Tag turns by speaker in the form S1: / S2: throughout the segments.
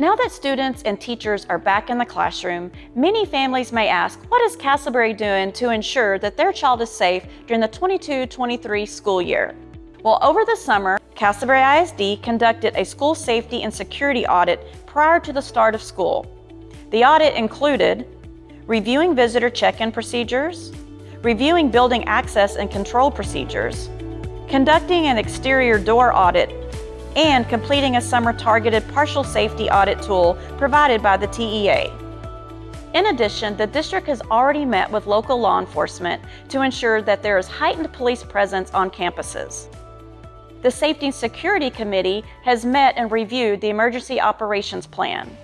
S1: Now that students and teachers are back in the classroom, many families may ask, what is Castleberry doing to ensure that their child is safe during the 22-23 school year? Well, over the summer, Castleberry ISD conducted a school safety and security audit prior to the start of school. The audit included reviewing visitor check-in procedures, reviewing building access and control procedures, conducting an exterior door audit and completing a summer targeted partial safety audit tool provided by the TEA. In addition, the district has already met with local law enforcement to ensure that there is heightened police presence on campuses. The Safety and Security Committee has met and reviewed the Emergency Operations Plan.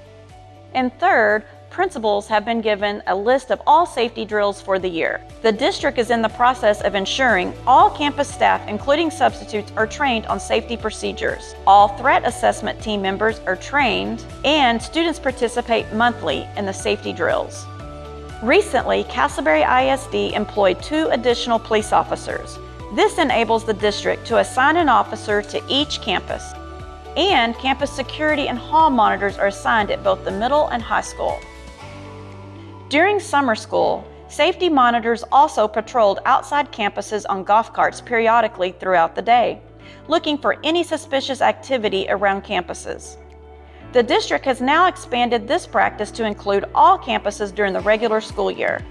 S1: And third, principals have been given a list of all safety drills for the year. The district is in the process of ensuring all campus staff, including substitutes, are trained on safety procedures. All threat assessment team members are trained, and students participate monthly in the safety drills. Recently, Castleberry ISD employed two additional police officers. This enables the district to assign an officer to each campus. And campus security and hall monitors are assigned at both the middle and high school. During summer school, safety monitors also patrolled outside campuses on golf carts periodically throughout the day, looking for any suspicious activity around campuses. The district has now expanded this practice to include all campuses during the regular school year.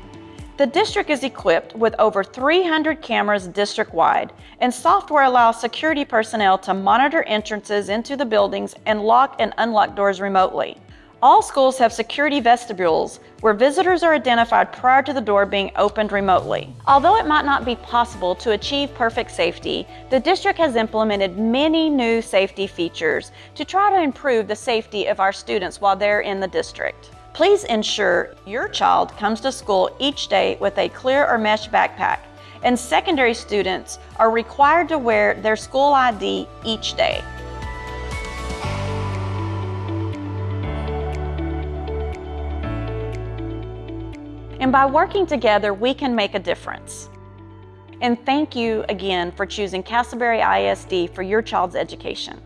S1: The district is equipped with over 300 cameras district-wide, and software allows security personnel to monitor entrances into the buildings and lock and unlock doors remotely. All schools have security vestibules where visitors are identified prior to the door being opened remotely. Although it might not be possible to achieve perfect safety, the district has implemented many new safety features to try to improve the safety of our students while they're in the district. Please ensure your child comes to school each day with a clear or mesh backpack, and secondary students are required to wear their school ID each day. And by working together, we can make a difference. And thank you again for choosing Castleberry ISD for your child's education.